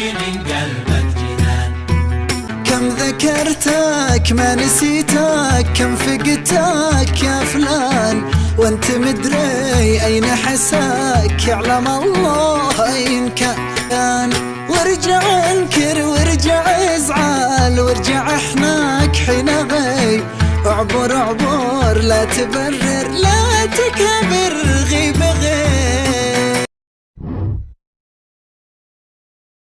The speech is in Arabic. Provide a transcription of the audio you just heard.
من قلبك جنان. كم ذكرتك ما نسيتك كم فقدتك يا فلان. وانت مدري أين حساك يعلم الله أين كان. وارجع انكر وارجع ازعل وارجع احناك حين غي اعبر اعبر لا تبرر لا تكبر.